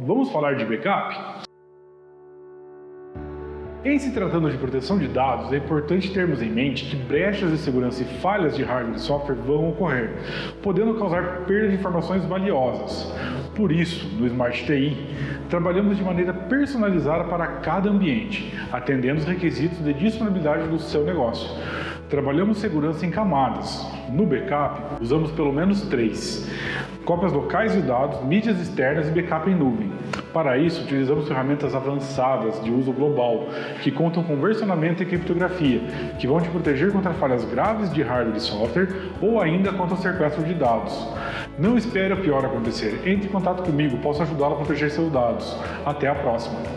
vamos falar de backup? Em se tratando de proteção de dados, é importante termos em mente que brechas de segurança e falhas de hardware e software vão ocorrer, podendo causar perda de informações valiosas. Por isso, no Smart TI, trabalhamos de maneira personalizada para cada ambiente, atendendo os requisitos de disponibilidade do seu negócio. Trabalhamos segurança em camadas. No backup, usamos pelo menos três. Cópias locais de dados, mídias externas e backup em nuvem. Para isso, utilizamos ferramentas avançadas de uso global, que contam com versionamento e criptografia, que vão te proteger contra falhas graves de hardware e software ou ainda contra o sequestro de dados. Não espere o pior acontecer. Entre em contato comigo, posso ajudá-lo a proteger seus dados. Até a próxima!